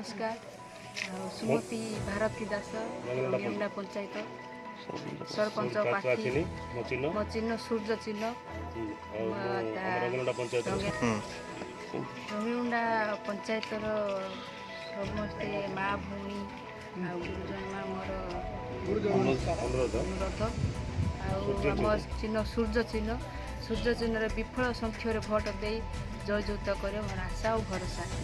नमस्कार। सुमती भारती दासु पञ्चायत सरपञ्च म चिह्न सूर्य चिह्न रमिमुन्डा पञ्चायत र भउ चिन्ह सूर्य चिन्ह सूर्य चिह्न विफल संख्यो भोट दि जयुक्त क्या म आशा भरोसा